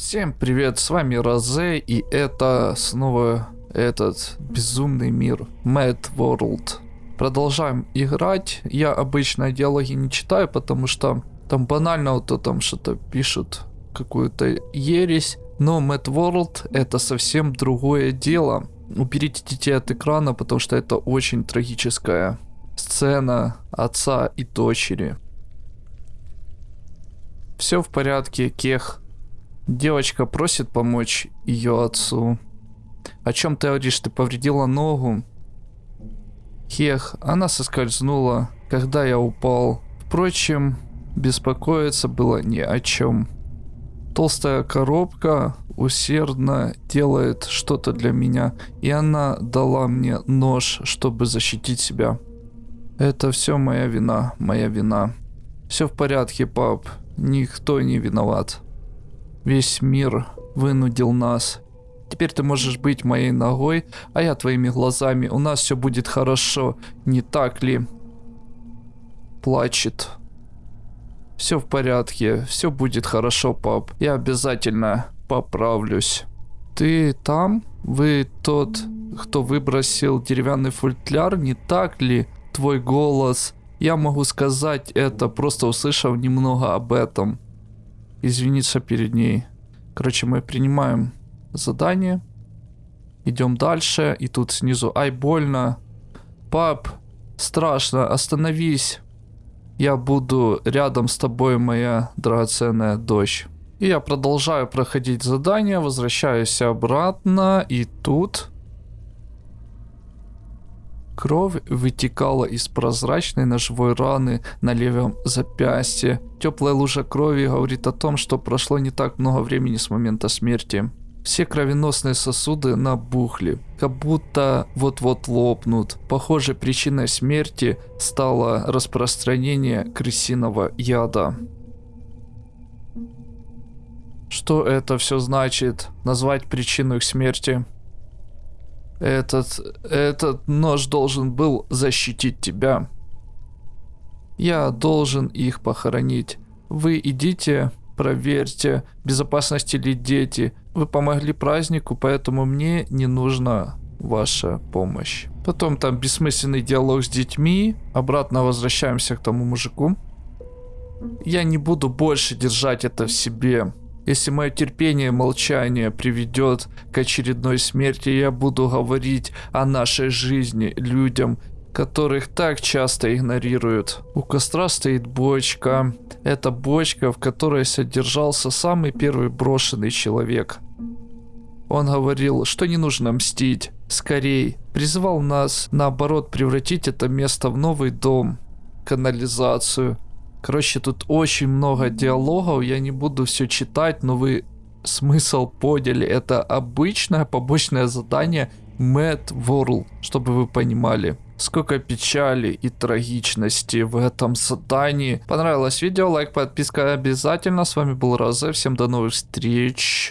Всем привет, с вами Розе, и это снова этот безумный мир, Mad World. Продолжаем играть, я обычно диалоги не читаю, потому что там банально вот то там что-то пишут, какую-то ересь. Но Mad World это совсем другое дело. Уберите детей от экрана, потому что это очень трагическая сцена отца и дочери. Все в порядке, Кех. Девочка просит помочь ее отцу. О чем ты говоришь? Ты повредила ногу? Хех, она соскользнула, когда я упал. Впрочем, беспокоиться было ни о чем. Толстая коробка усердно делает что-то для меня, и она дала мне нож, чтобы защитить себя. Это все моя вина, моя вина. Все в порядке, пап. Никто не виноват. Весь мир вынудил нас. Теперь ты можешь быть моей ногой, а я твоими глазами. У нас все будет хорошо, не так ли? Плачет. Все в порядке, все будет хорошо, пап. Я обязательно поправлюсь. Ты там? Вы тот, кто выбросил деревянный футляр, не так ли? Твой голос. Я могу сказать это, просто услышав немного об этом. Извиниться перед ней. Короче, мы принимаем задание. Идем дальше. И тут снизу. Ай, больно. Пап, страшно, остановись. Я буду рядом с тобой, моя драгоценная дочь. И я продолжаю проходить задание, возвращаюсь обратно, и тут... Кровь вытекала из прозрачной ножевой раны на левом запястье. Теплая лужа крови говорит о том, что прошло не так много времени с момента смерти. Все кровеносные сосуды набухли, как будто вот-вот лопнут. Похоже, причиной смерти стало распространение крысиного яда. Что это все значит? Назвать причину их смерти? Этот, этот нож должен был защитить тебя. Я должен их похоронить. Вы идите, проверьте, безопасности ли дети. Вы помогли празднику, поэтому мне не нужна ваша помощь. Потом там бессмысленный диалог с детьми. Обратно возвращаемся к тому мужику. Я не буду больше держать это в себе. Если мое терпение и молчание приведет к очередной смерти, я буду говорить о нашей жизни людям, которых так часто игнорируют. У костра стоит бочка. Это бочка, в которой содержался самый первый брошенный человек. Он говорил, что не нужно мстить. Скорей. Призывал нас, наоборот, превратить это место в новый дом. Канализацию. Короче, тут очень много диалогов, я не буду все читать, но вы смысл поняли. Это обычное побочное задание Mad World, чтобы вы понимали. Сколько печали и трагичности в этом задании. Понравилось видео, лайк, подписка обязательно. С вами был Розе, всем до новых встреч.